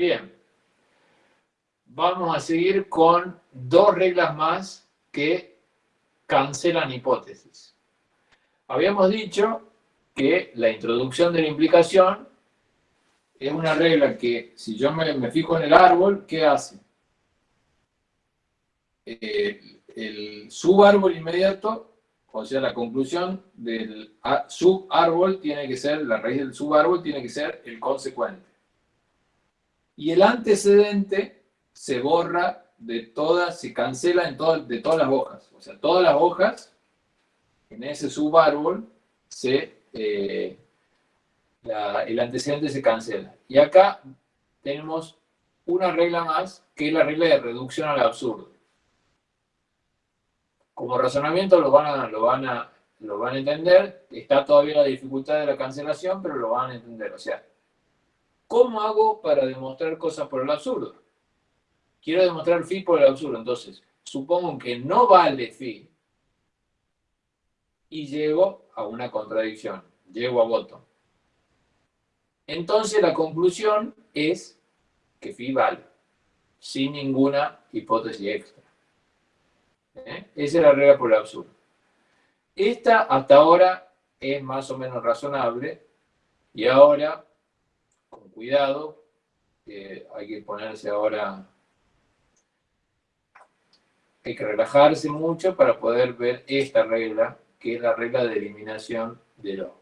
Bien. Vamos a seguir con dos reglas más que cancelan hipótesis. Habíamos dicho que la introducción de la implicación es una regla que, si yo me, fijo en el árbol, ¿qué hace? Eh, el subárbol inmediato, o sea, la conclusión del subárbol tiene que ser, la raíz del subárbol tiene que ser el consecuente. Y el antecedente se borra de todas, se cancela en de todas las hojas. O sea, todas las hojas en ese subárbol se, eh, el antecedente se cancela. Y acá tenemos una regla más, que es la regla de reducción al absurdo. Como razonamiento lo van a, lo van a, lo van a entender, está todavía la dificultad de la cancelación, pero lo van a entender. O sea, ¿cómo hago para demostrar cosas por el absurdo? Quiero demostrar phi por el absurdo, entonces supongo que no vale phi y llego a una contradicción, llego a voto. Entonces la conclusión es que phi vale, sin ninguna hipótesis extra. ¿Eh? Esa es la regla por el absurdo. Esta hasta ahora es más o menos razonable y ahora, cuidado, hay que ponerse ahora hay que relajarse mucho para poder ver esta regla, que es la regla de eliminación de lo.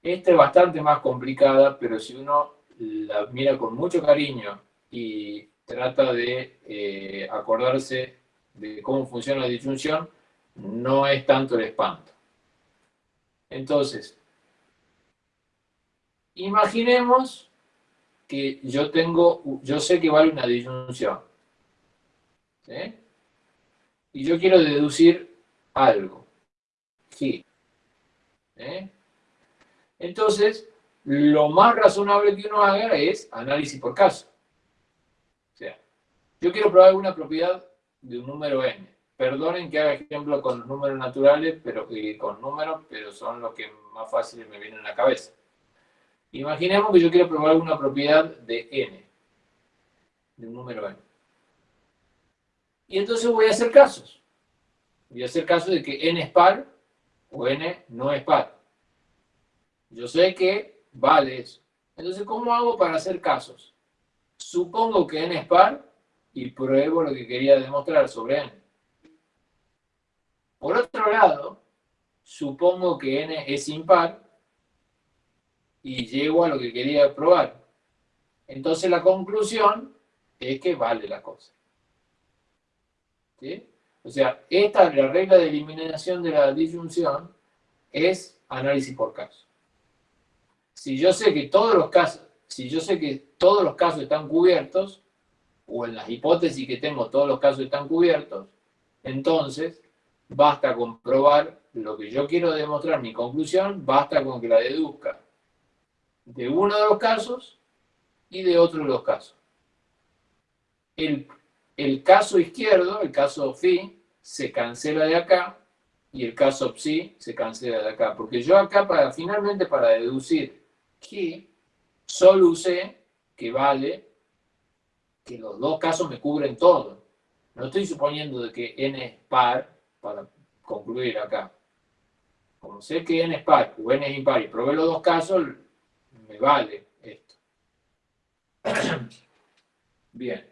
Esta es bastante más complicada, pero si uno la mira con mucho cariño y trata de eh, acordarse de cómo funciona la disyunción, no es tanto el espanto. Entonces, imaginemos que yo tengo, yo sé que vale una disyunción. Y yo quiero deducir algo. Sí. Entonces, lo más razonable que uno haga es análisis por caso. O sea, yo quiero probar alguna propiedad de un número n. Perdonen que haga ejemplo con los números naturales, pero con números, pero son los que más fáciles me vienen a la cabeza. Imaginemos que yo quiero probar alguna propiedad de n, de un número n. Y entonces voy a hacer casos. Voy a hacer casos de que n es par o n no es par. Yo sé que vale eso. Entonces, ¿cómo hago para hacer casos? Supongo que n es par y pruebo lo que quería demostrar sobre n. Por otro lado, supongo que n es impar y llego a lo que quería probar. Entonces la conclusión es que vale la cosa. O sea, esta, la regla de eliminación de la disyunción es análisis por caso. Si yo sé que todos los casos, si yo sé que todos los casos están cubiertos, o en las hipótesis que tengo todos los casos están cubiertos, entonces basta con probar lo que yo quiero demostrar, mi conclusión, basta con que la deduzca de uno de los casos y de otro de los casos. El el caso izquierdo, el caso phi, se cancela de acá y el caso psi se cancela de acá. Porque yo acá, para, finalmente, para deducir que solo usé que vale que los dos casos me cubren todo. No estoy suponiendo de que n es par para concluir acá. Como sé que n es par o n es impar y probé los dos casos, me vale esto. Bien.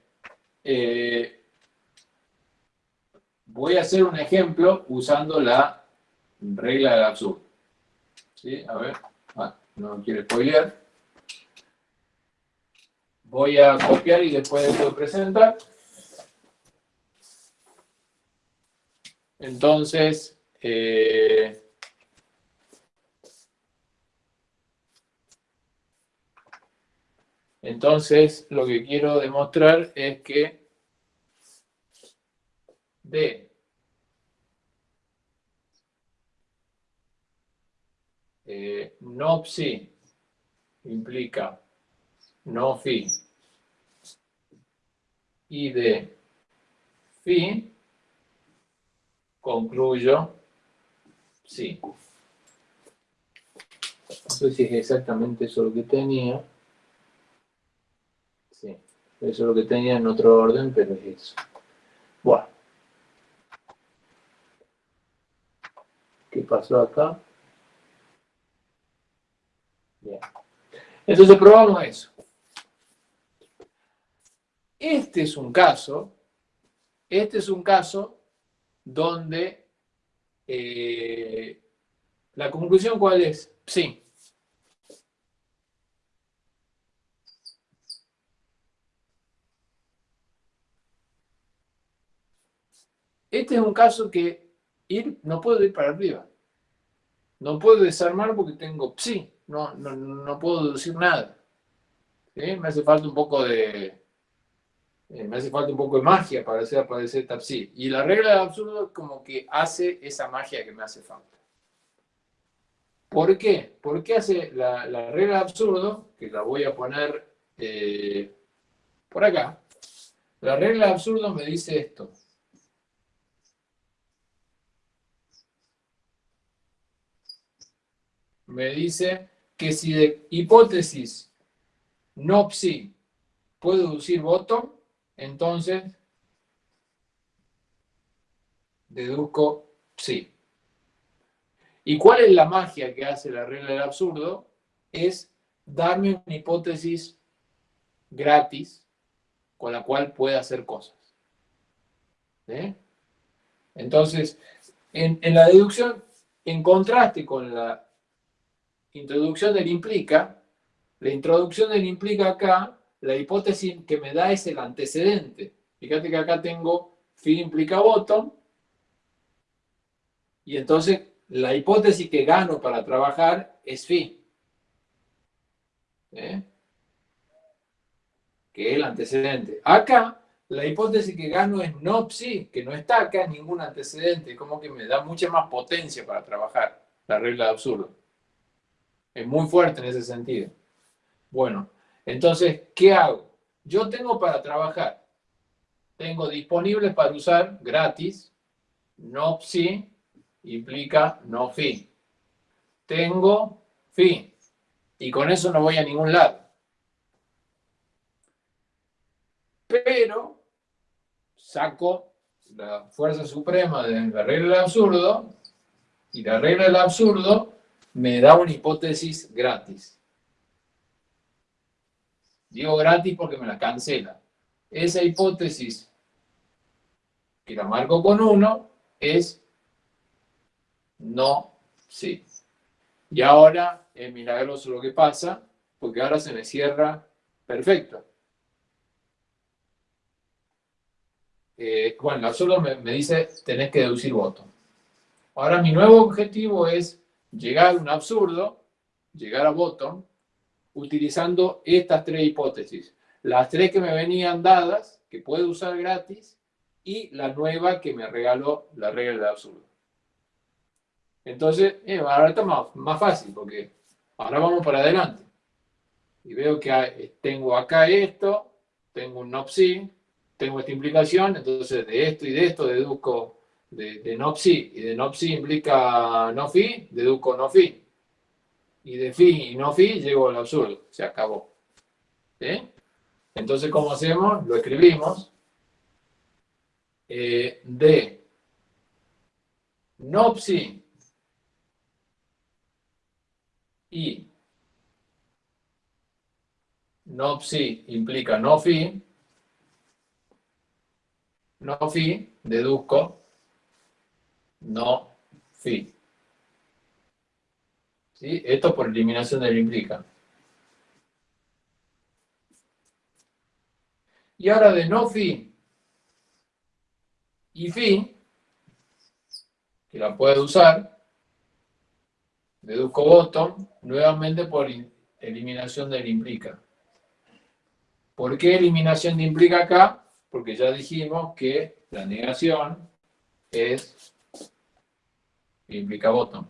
Eh, voy a hacer un ejemplo usando la regla del absurdo. ¿Sí? A ver, ah, no quiero spoilear. Voy a copiar y después de presentar. Entonces, eh, Entonces, lo que quiero demostrar es que D eh, no psi implica no phi y de phi concluyo sí. No sé si es exactamente eso lo que tenía. Eso es lo que tenía en otro orden, pero es eso. Bueno. ¿Qué pasó acá? Bien. Entonces probamos eso. Este es un caso, este es un caso donde eh, la conclusión cuál es? Sí. Este es un caso que ir, no puedo ir para arriba. No puedo desarmar porque tengo psi. No, no, puedo deducir nada. Me hace falta un poco de... Eh, me hace falta un poco de magia para hacer aparecer Tapsi. Y la regla del absurdo como que hace esa magia que me hace falta. ¿Por qué? ¿Por qué hace la, regla del absurdo? Que la voy a poner eh, por acá. La regla del absurdo me dice esto. Me dice que si de hipótesis no psi puedo deducir bottom, entonces deduzco psi. ¿Y cuál es la magia que hace la regla del absurdo? Es darme una hipótesis gratis con la cual pueda hacer cosas. Entonces, en, en la deducción, en contraste con la introducción del implica, la introducción del implica acá, la hipótesis que me da es el antecedente. Fíjate que acá tengo phi implica bottom, y entonces la hipótesis que gano para trabajar es phi. ¿Eh? Que es el antecedente. Acá, la hipótesis que gano es no psi, que no está acá ningún antecedente, como que me da mucha más potencia para trabajar la regla de absurdo. Es muy fuerte en ese sentido. Bueno, entonces, ¿qué hago? Yo tengo para trabajar, tengo disponibles para usar gratis, no psi implica no fi. Tengo fi, y con eso no voy a ningún lado. Pero saco la fuerza suprema de la regla del absurdo, y la regla del absurdo me da una hipótesis gratis. Digo gratis porque me la cancela. Esa hipótesis, que la marco con 1, es no sí. Y ahora es milagroso lo que pasa, porque ahora se me cierra perfecto. Eh, bueno, solo me, me dice, tenés que deducir voto. Ahora mi nuevo objetivo es llegar a un absurdo, llegar a bottom, utilizando estas tres hipótesis. Las tres que me venían dadas, que puedo usar gratis, y la nueva que me regaló la regla del absurdo. Entonces, eh, ahora está más, fácil, porque ahora vamos para adelante. Y veo que tengo acá esto, tengo un no tengo esta implicación, entonces de esto y de esto deduzco de, de no psi, y de no psi implica no fi, deduzco no fi. Y de fi y no fi llego al absurdo, se acabó. Entonces, ¿cómo hacemos? Lo escribimos. Eh, de no psi y no psi implica no fi, no fi, deduzco no fi. ¿Sí? Esto por eliminación del implica. Y ahora de no fi y fi, que la puedo usar, deduzco bottom, nuevamente por eliminación del implica. ¿Por qué eliminación de implica acá? Porque ya dijimos que la negación es implica bottom.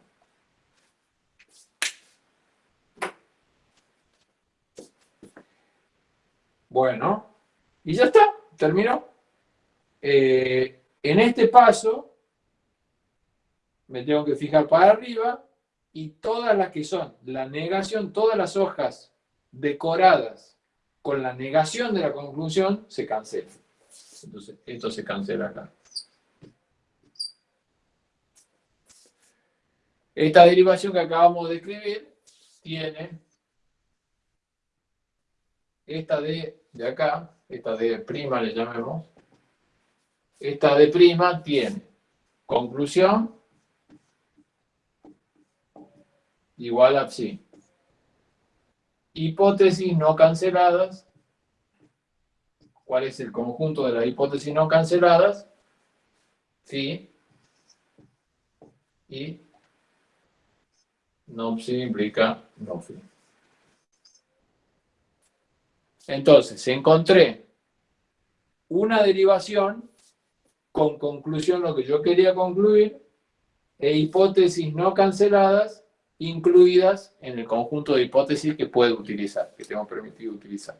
Bueno, y ya está, terminó. Eh, en este paso, me tengo que fijar para arriba y todas las que son la negación, todas las hojas decoradas con la negación de la conclusión se cancela. Entonces, esto se cancela acá. Esta derivación que acabamos de escribir tiene esta D de acá, esta D prima le llamemos, esta D prima tiene conclusión igual a psi. Hipótesis no canceladas. ¿Cuál es el conjunto de las hipótesis no canceladas? Sí. Y no psi implica no phi. Entonces, encontré una derivación con conclusión lo que yo quería concluir e hipótesis no canceladas incluidas en el conjunto de hipótesis que puedo utilizar, que tengo permitido utilizar.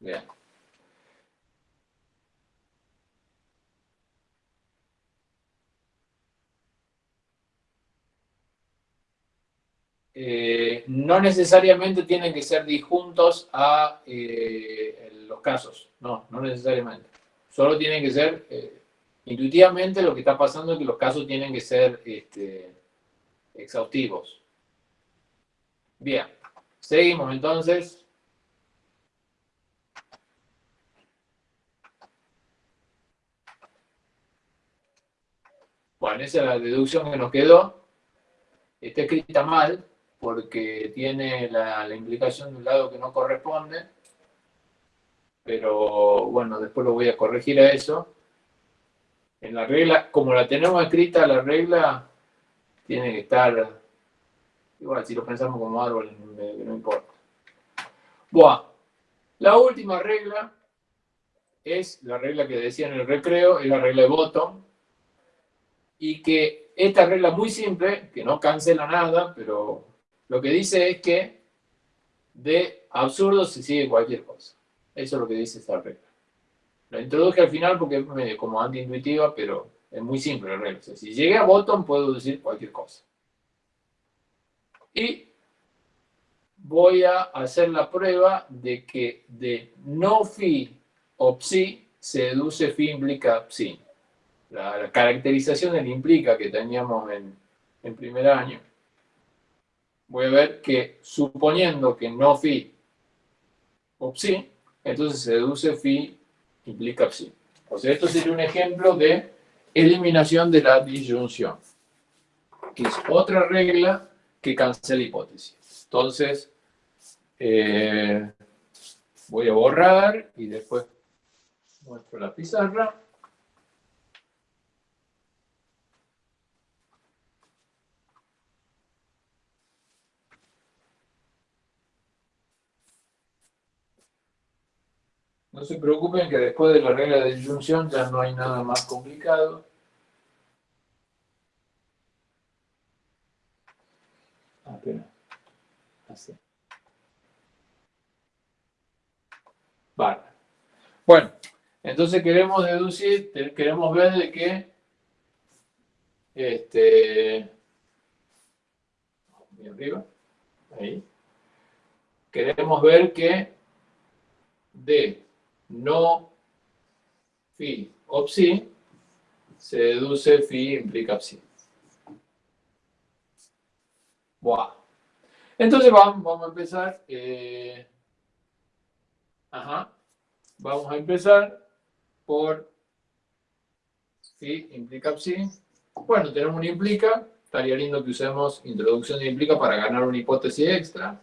Bien. Eh, no necesariamente tienen que ser disjuntos a eh, los casos, no, no necesariamente. Solo tienen que ser eh, Intuitivamente lo que está pasando es que los casos tienen que ser este, exhaustivos. Bien, seguimos entonces. Bueno, esa es la deducción que nos quedó. Está escrita mal porque tiene la, implicación de un lado que no corresponde. Pero bueno, después lo voy a corregir a eso en la regla, como la tenemos escrita, la regla tiene que estar, igual si lo pensamos como árbol, no importa. Buah, la última regla es la regla que decía en el recreo, es la regla de bottom, y que esta regla muy simple, que no cancela nada, pero lo que dice es que de absurdo se sigue cualquier cosa. Eso es lo que dice esta regla. La introduje al final porque es como antiintuitiva, pero es muy simple la regla. si llegué a bottom, puedo decir cualquier cosa. Y voy a hacer la prueba de que de no phi o psi se deduce phi implica psi. La, caracterización del implica que teníamos en, en primer año. Voy a ver que suponiendo que no phi o psi, entonces se deduce phi implica psi. O sea, esto sería un ejemplo de eliminación de la disyunción, que es otra regla que cancela hipótesis. Entonces, eh, voy a borrar y después muestro la pizarra. No se preocupen que después de la regla de disyunción ya no hay nada más complicado. Ah, Así. Vale. Bueno, entonces queremos deducir, queremos ver de qué este, arriba, ahí, queremos ver que de no phi o psi, se deduce phi implica psi. Buah. Entonces vamos, vamos a empezar. Eh, ajá. Vamos a empezar por phi implica psi. Bueno, tenemos un implica. Estaría lindo que usemos introducción de implica para ganar una hipótesis extra.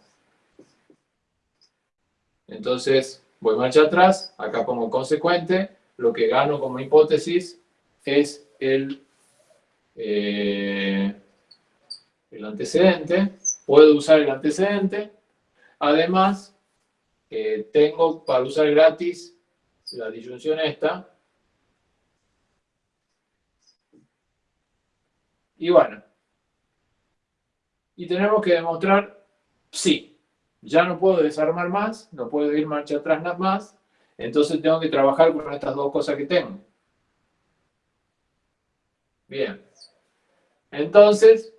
Entonces, Voy marcha atrás, acá pongo consecuente, lo que gano como hipótesis es el, eh, el antecedente, puedo usar el antecedente, además eh, tengo para usar gratis la disyunción esta, y bueno, y tenemos que demostrar sí. Ya no puedo desarmar más, no puedo ir marcha atrás nada más, entonces tengo que trabajar con estas dos cosas que tengo. Bien. Entonces,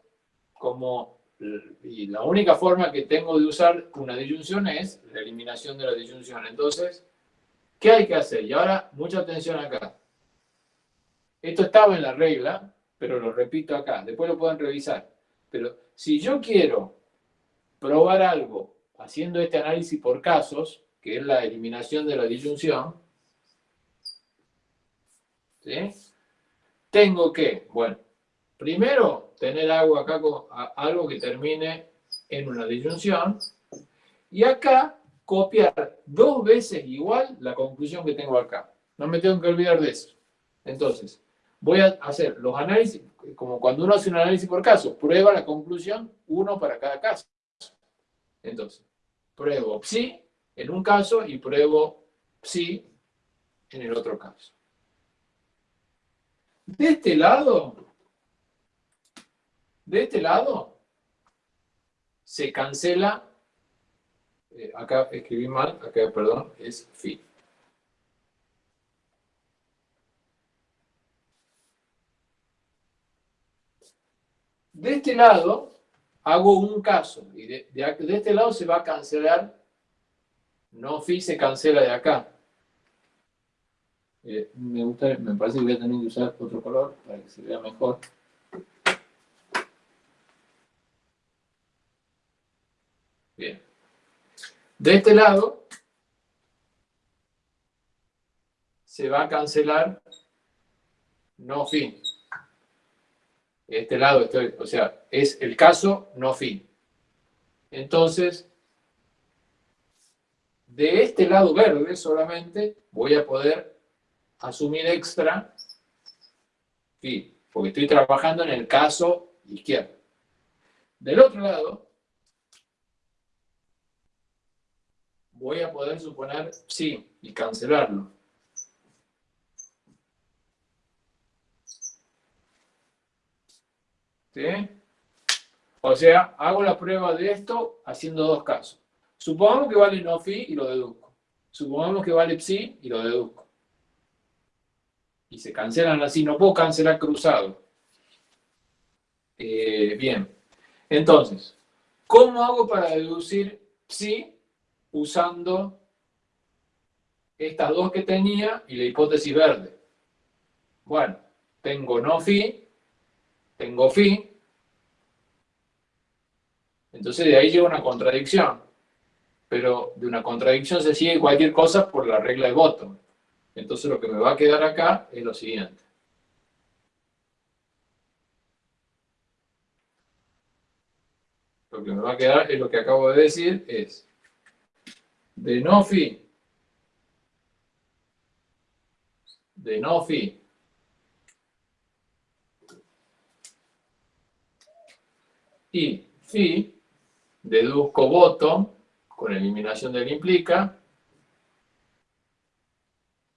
como la única forma que tengo de usar una disyunción es la eliminación de la disyunción. Entonces, ¿qué hay que hacer? Y ahora, mucha atención acá. Esto estaba en la regla, pero lo repito acá. Después lo pueden revisar. Pero si yo quiero probar algo haciendo este análisis por casos, que es la eliminación de la disyunción, tengo que, bueno, primero tener algo acá algo que termine en una disyunción y acá copiar dos veces igual la conclusión que tengo acá. No me tengo que olvidar de eso. Entonces, voy a hacer los análisis, como cuando uno hace un análisis por caso, prueba la conclusión, uno para cada caso. Entonces, pruebo psi en un caso y pruebo psi en el otro caso. De este lado, de este lado, se cancela, eh, acá escribí mal, acá, perdón, es phi. De este lado, hago un caso, y de, este lado se va a cancelar, no phi se cancela de acá. Eh, me, gusta, me parece que voy a tener que usar otro color para que se vea mejor. Bien. De este lado se va a cancelar no fin. Este lado, o sea, es el caso no fin. Entonces, de este lado verde solamente voy a poder asumir extra fin, porque estoy trabajando en el caso izquierdo. Del otro lado, voy a poder suponer sí y cancelarlo. ¿Sí? O sea, hago la prueba de esto haciendo dos casos. Supongamos que vale no phi y lo deduzco. Supongamos que vale psi y lo deduzco. Y se cancelan así. No puedo cancelar cruzado. Eh, bien. Entonces, ¿cómo hago para deducir psi usando estas dos que tenía y la hipótesis verde. Bueno, tengo no phi, tengo phi, entonces de ahí llega una contradicción. Pero de una contradicción se sigue cualquier cosa por la regla de bottom. Entonces lo que me va a quedar acá es lo siguiente. Lo que me va a quedar es lo que acabo de decir, es de no phi de no phi y phi deduzco bottom con eliminación del implica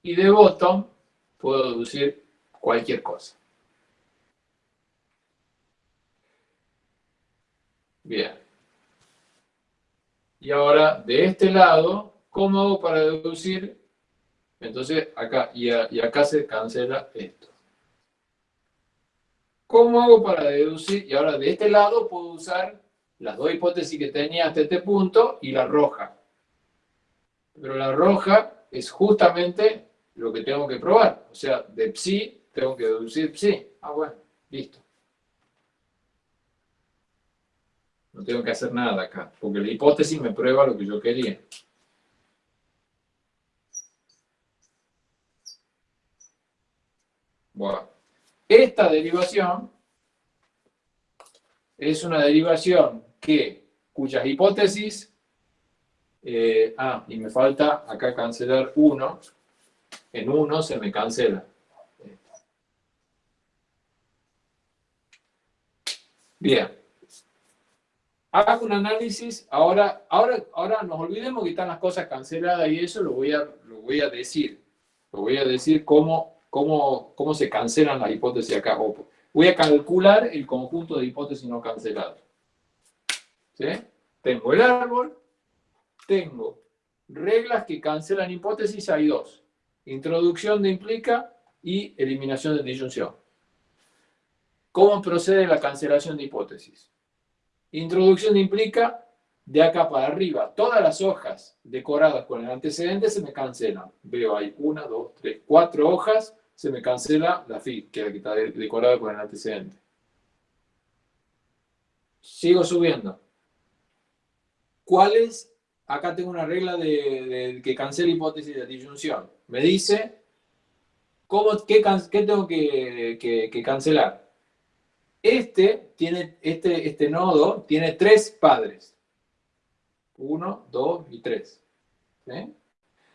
y de bottom puedo deducir cualquier cosa. Bien. Y ahora, de este lado, ¿cómo hago para deducir? Entonces, acá, y, acá se cancela esto. ¿Cómo hago para deducir? Y ahora, de este lado, puedo usar las dos hipótesis que tenía hasta este punto y la roja. Pero la roja es justamente lo que tengo que probar. O sea, de psi tengo que deducir psi. Ah, bueno, listo. No tengo que hacer nada acá, porque la hipótesis me prueba lo que yo quería. Bueno, esta derivación es una derivación que, cuyas hipótesis, eh, ah, y me falta acá cancelar 1, en 1 se me cancela. Bien hago un análisis, ahora, ahora, ahora nos olvidemos que están las cosas canceladas y eso lo voy a, lo voy a decir. Lo voy a decir cómo, cómo, cómo se cancelan las hipótesis acá. Voy a calcular el conjunto de hipótesis no canceladas. Tengo el árbol, tengo reglas que cancelan hipótesis, hay dos. Introducción de implica y eliminación de disyunción. ¿Cómo procede la cancelación de hipótesis? Introducción implica de acá para arriba. Todas las hojas decoradas con el antecedente se me cancelan. Veo ahí una, dos, tres, cuatro hojas, se me cancela la FI, que está decorada con el antecedente. Sigo subiendo. ¿Cuál es? Acá tengo una regla de, que cancela hipótesis de disyunción. Me dice ¿cómo, qué, tengo que cancelar. Este, tiene, este, este nodo tiene tres padres. Uno, dos y tres.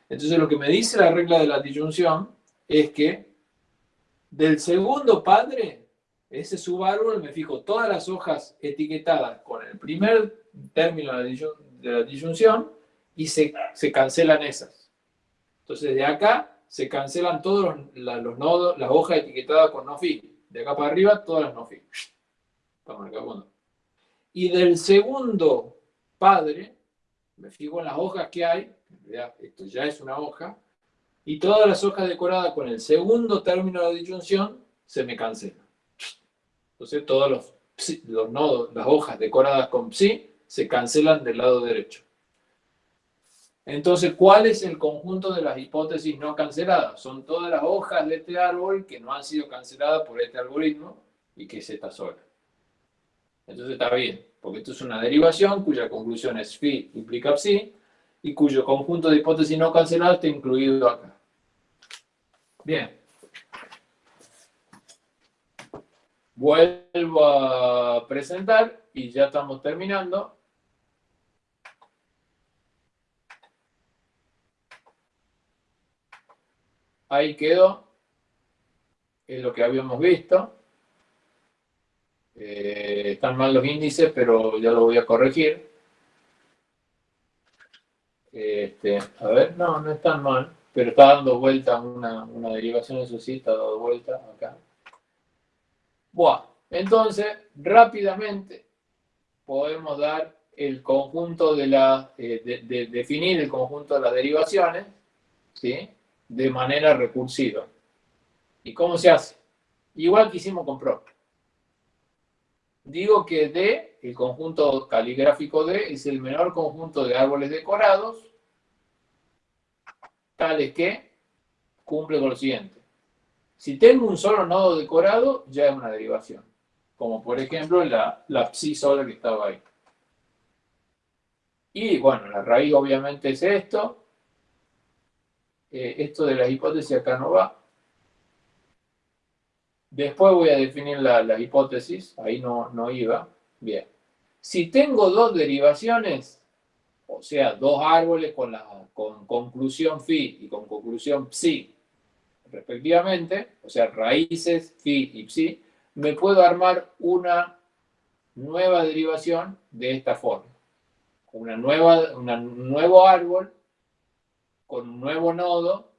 Entonces lo que me dice la regla de la disyunción es que del segundo padre, ese subárbol, me fijo todas las hojas etiquetadas con el primer término de la disyunción y se, cancelan esas. Entonces de acá se cancelan todos los, nodos, las hojas etiquetadas con no fin. De acá para arriba, todas las no fin. Y del segundo padre, me fijo en las hojas que hay, esto ya es una hoja, y todas las hojas decoradas con el segundo término de disyunción se me cancelan. Entonces todos los, los nodos, las hojas decoradas con psi, se cancelan del lado derecho. Entonces, ¿cuál es el conjunto de las hipótesis no canceladas? Son todas las hojas de este árbol que no han sido canceladas por este algoritmo y que es esta sola. Entonces está bien, porque esto es una derivación cuya conclusión es phi implica psi y cuyo conjunto de hipótesis no canceladas está incluido acá. Bien. Vuelvo a presentar y ya estamos terminando. Ahí quedó. Es lo que habíamos visto. Eh, están mal los índices, pero ya lo voy a corregir. Este, a ver, no, no están mal, pero está dando vuelta una, derivación, eso sí, está dando vuelta acá. Buah, entonces, rápidamente podemos dar el conjunto de la, eh, definir el conjunto de las derivaciones, ¿sí? de manera recursiva. ¿Y cómo se hace? Igual que hicimos con PRO. Digo que D, el conjunto caligráfico D, es el menor conjunto de árboles decorados, tales que cumple con lo siguiente. Si tengo un solo nodo decorado, ya es una derivación. Como por ejemplo la, la psi sola que estaba ahí. Y bueno, la raíz obviamente es esto, eh, esto de las hipótesis acá no va. Después voy a definir la, hipótesis, ahí no, no iba. Bien. Si tengo dos derivaciones, o sea, dos árboles con, la, con conclusión phi y con conclusión psi, respectivamente, o sea, raíces phi y psi, me puedo armar una nueva derivación de esta forma. Una nueva, un nuevo árbol con un nuevo nodo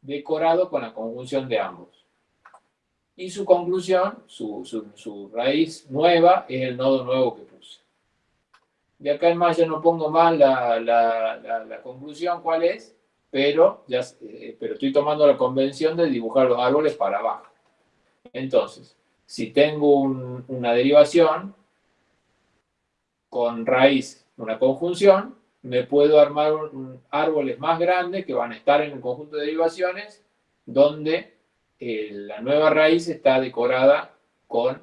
decorado con la conjunción de ambos. Y su conclusión, su, raíz nueva, es el nodo nuevo que puse. De acá en más ya no pongo más la, conclusión cuál es, pero, ya, eh, pero estoy tomando la convención de dibujar los árboles para abajo. Entonces, si tengo una derivación con raíz, una conjunción, me puedo armar árboles más grandes que van a estar en el conjunto de derivaciones, donde eh, la nueva raíz está decorada con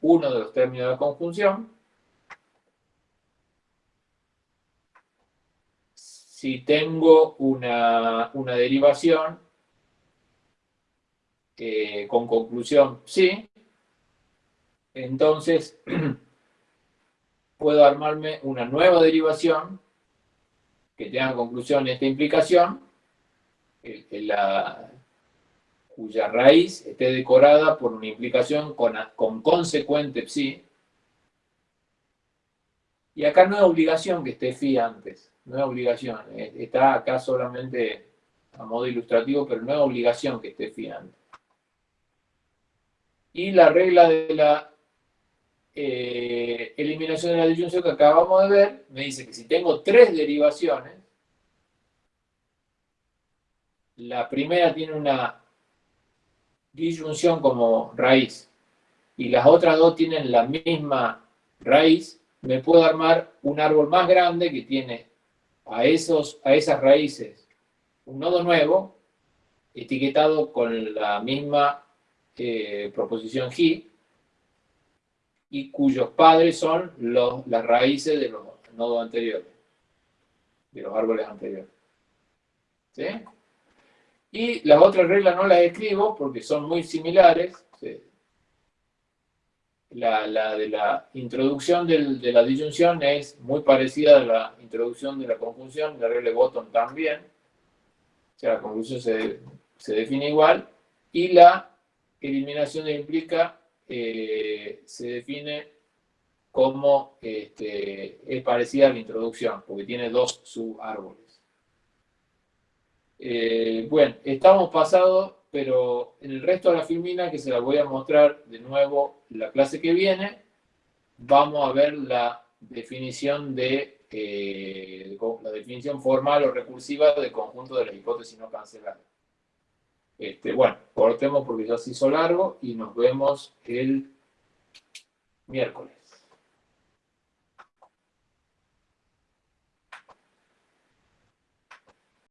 uno de los términos de conjunción. Si tengo una, derivación eh, con conclusión sí, entonces puedo armarme una nueva derivación que tenga conclusión esta implicación, la, cuya raíz esté decorada por una implicación con, con consecuente psi. Y acá no es obligación que esté phi antes, no es obligación, está acá solamente a modo ilustrativo, pero no es obligación que esté phi antes. Y la regla de la eh, eliminación de la disyunción que acabamos de ver, me dice que si tengo tres derivaciones, la primera tiene una disyunción como raíz y las otras dos tienen la misma raíz, me puedo armar un árbol más grande que tiene a, esos, a esas raíces un nodo nuevo, etiquetado con la misma eh, proposición G, y cuyos padres son los, las raíces de los nodos anteriores, de los árboles anteriores. ¿Sí? Y las otras reglas no las escribo porque son muy similares. La, de la introducción de la disyunción es muy parecida a la introducción de la conjunción, la regla de Bottom también. O sea, la conjunción se, define igual. Y la eliminación de implica eh, se define como este, es parecida a la introducción, porque tiene dos subárboles. Eh, bueno, estamos pasados, pero en el resto de la filmina, que se la voy a mostrar de nuevo la clase que viene, vamos a ver la definición de eh, la definición formal o recursiva del conjunto de las hipótesis no canceladas. Este, bueno, cortemos porque ya se hizo largo y nos vemos el miércoles.